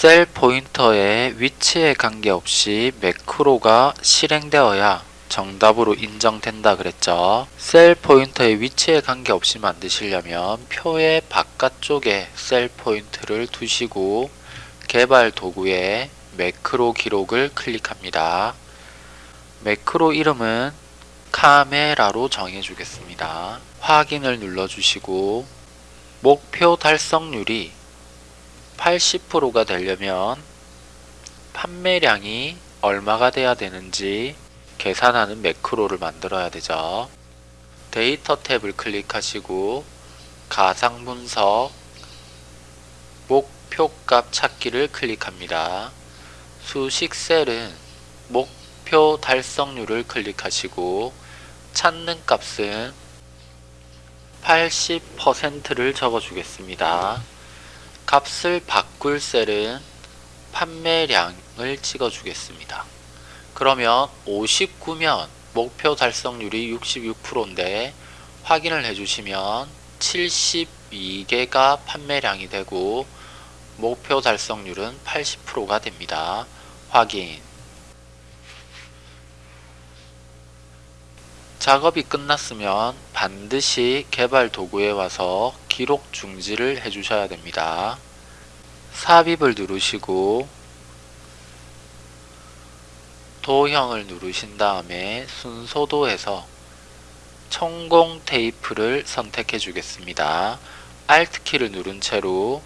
셀 포인터의 위치에 관계없이 매크로가 실행되어야 정답으로 인정된다 그랬죠. 셀 포인터의 위치에 관계없이 만드시려면 표의 바깥쪽에 셀 포인트를 두시고 개발 도구에 매크로 기록을 클릭합니다. 매크로 이름은 카메라로 정해주겠습니다. 확인을 눌러주시고 목표 달성률이 80%가 되려면 판매량이 얼마가 돼야 되는지 계산하는 매크로를 만들어야 되죠. 데이터 탭을 클릭하시고 가상 분석 목표값 찾기를 클릭합니다. 수식 셀은 목표 달성률을 클릭하시고 찾는 값은 80%를 적어주겠습니다. 값을 바꿀 셀은 판매량을 찍어 주겠습니다. 그러면 59면 목표 달성률이 66%인데 확인을 해주시면 72개가 판매량이 되고 목표 달성률은 80%가 됩니다. 확인 작업이 끝났으면 반드시 개발 도구에 와서 기록 중지를 해주셔야 됩니다. 삽입을 누르시고 도형을 누르신 다음에 순서도에서 천공 테이프를 선택해 주겠습니다. Alt키를 누른 채로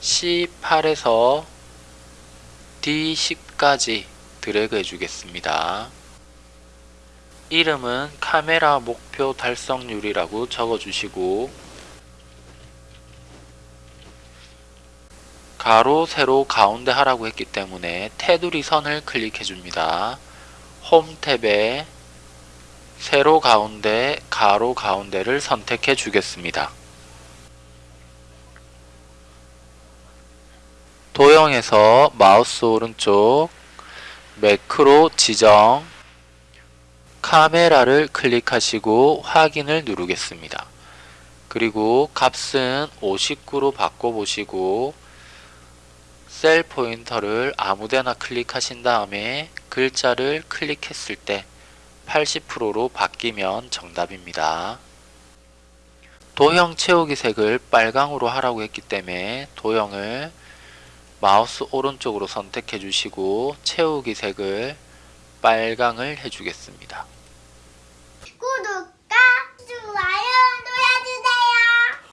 C8에서 D10까지 드래그 해주겠습니다. 이름은 카메라 목표 달성률이라고 적어주시고 가로, 세로, 가운데 하라고 했기 때문에 테두리 선을 클릭해 줍니다. 홈 탭에 세로 가운데, 가로 가운데를 선택해 주겠습니다. 도형에서 마우스 오른쪽 매크로 지정 카메라를 클릭하시고 확인을 누르겠습니다. 그리고 값은 59로 바꿔보시고 셀 포인터를 아무데나 클릭하신 다음에 글자를 클릭했을 때 80%로 바뀌면 정답입니다. 도형 채우기 색을 빨강으로 하라고 했기 때문에 도형을 마우스 오른쪽으로 선택해 주시고 채우기 색을 빨강을 해주겠습니다. 구독과 좋아요